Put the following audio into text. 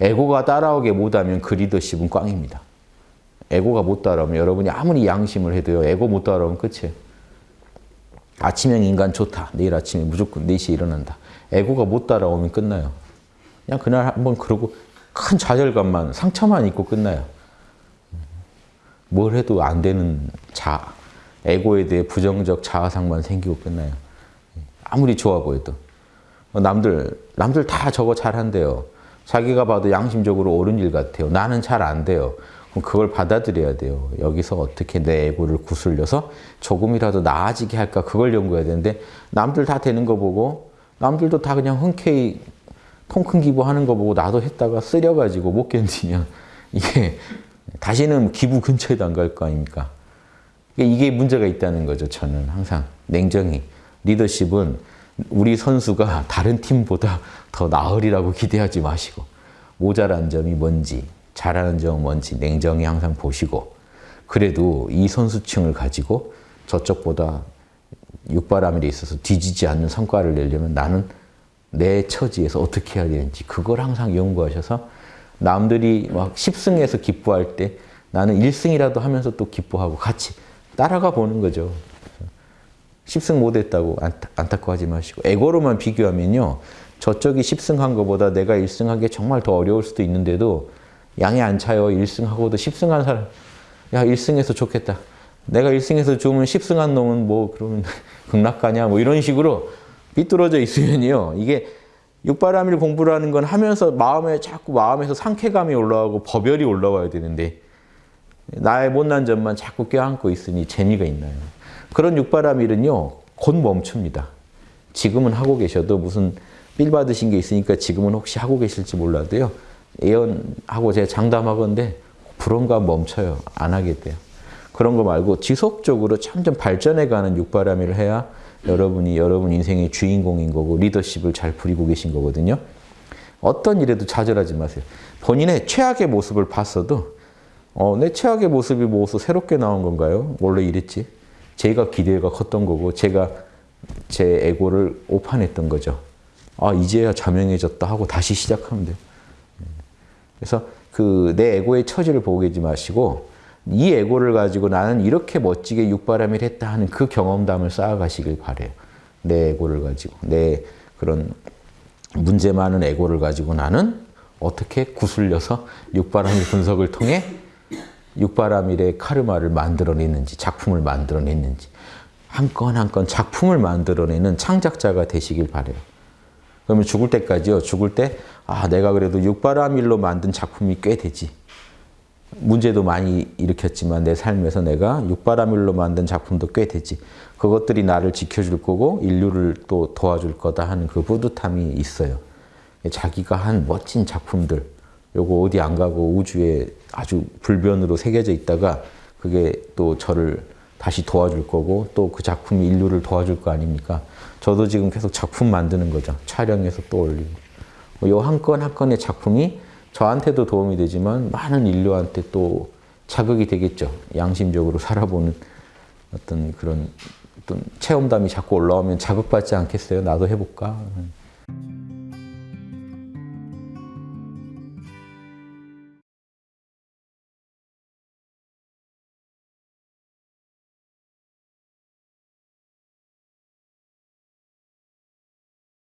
에고가 따라오게 못하면 그 리더십은 꽝입니다. 에고가 못 따라오면 여러분이 아무리 양심을 해도요. 에고 못 따라오면 끝이에요. 아침형 인간 좋다. 내일 아침에 무조건 4시에 일어난다. 에고가 못 따라오면 끝나요. 그냥 그날 한번 그러고 큰 좌절감만 상처만 있고 끝나요. 뭘 해도 안 되는 자, 에고에 대해 부정적 자아상만 생기고 끝나요. 아무리 좋아 보여도. 남들, 남들 다 저거 잘한대요. 자기가 봐도 양심적으로 옳은 일 같아요. 나는 잘 안 돼요. 그럼 그걸 받아들여야 돼요. 여기서 어떻게 내 에고를 구슬려서 조금이라도 나아지게 할까 그걸 연구해야 되는데 남들 다 되는 거 보고 남들도 다 그냥 흔쾌히 통큰 기부하는 거 보고 나도 했다가 쓰려가지고 못 견디면 이게 다시는 기부 근처에도 안 갈 거 아닙니까? 이게 문제가 있다는 거죠. 저는 항상 냉정히 리더십은 우리 선수가 다른 팀보다 더 나으리라고 기대하지 마시고 모자란 점이 뭔지 잘하는 점은 뭔지 냉정히 항상 보시고 그래도 이 선수층을 가지고 저쪽보다 육바람일에 있어서 뒤지지 않는 성과를 내려면 나는 내 처지에서 어떻게 해야 되는지 그걸 항상 연구하셔서 남들이 막 10승해서 기뻐할 때 나는 1승이라도 하면서 또 기뻐하고 같이 따라가 보는 거죠. 10승 못했다고 안타까워하지 마시고 에고로만 비교하면요. 저쪽이 10승한 것보다 내가 1승한 게 정말 더 어려울 수도 있는데도 양이 안 차요. 1승하고도 10승한 사람 야 1승해서 좋겠다. 내가 1승해서 좋으면 10승한 놈은 뭐 그러면 극락가냐 뭐 이런 식으로 삐뚤어져 있으면요. 이게 육바람일 공부라는 건 하면서 마음에 자꾸 마음에서 상쾌감이 올라오고 법열이 올라와야 되는데 나의 못난 점만 자꾸 껴안고 있으니 재미가 있나요? 그런 육바람일은요. 곧 멈춥니다. 지금은 하고 계셔도 무슨 빌 받으신 게 있으니까 지금은 혹시 하고 계실지 몰라도요. 예언하고 제가 장담하건데 불언가 멈춰요. 안 하게 돼요. 그런 거 말고 지속적으로 점점 발전해가는 육바람일을 해야 여러분이 여러분 인생의 주인공인 거고 리더십을 잘 부리고 계신 거거든요. 어떤 일에도 좌절하지 마세요. 본인의 최악의 모습을 봤어도 어, 내 최악의 모습이 뭐서 새롭게 나온 건가요? 원래 이랬지. 제가 기대가 컸던 거고 제가 제 에고를 오판했던 거죠. 아 이제야 자명해졌다 하고 다시 시작하면 돼요. 그래서 그 내 에고의 처지를 보고 계지 마시고 이 에고를 가지고 나는 이렇게 멋지게 육바람일 했다 하는 그 경험담을 쌓아가시길 바래요. 내 에고를 가지고 내 그런 문제 많은 에고를 가지고 나는 어떻게 구슬려서 육바람일 분석을 통해 육바람일의 카르마를 만들어내는지 작품을 만들어내는지 한 건 한 건 작품을 만들어내는 창작자가 되시길 바래요. 그러면 죽을 때까지요. 죽을 때 아, 내가 그래도 육바라밀로 만든 작품이 꽤 되지. 문제도 많이 일으켰지만 내 삶에서 내가 육바라밀로 만든 작품도 꽤 되지. 그것들이 나를 지켜줄 거고 인류를 또 도와줄 거다 하는 그 뿌듯함이 있어요. 자기가 한 멋진 작품들, 요거 어디 안 가고 우주에 아주 불변으로 새겨져 있다가 그게 또 저를 다시 도와줄 거고 또 그 작품이 인류를 도와줄 거 아닙니까? 저도 지금 계속 작품 만드는 거죠. 촬영해서 또 올리고. 요한 건 한 건의 작품이 저한테도 도움이 되지만 많은 인류한테 또 자극이 되겠죠. 양심적으로 살아보는 어떤 그런 어떤 체험담이 자꾸 올라오면 자극받지 않겠어요? 나도 해볼까?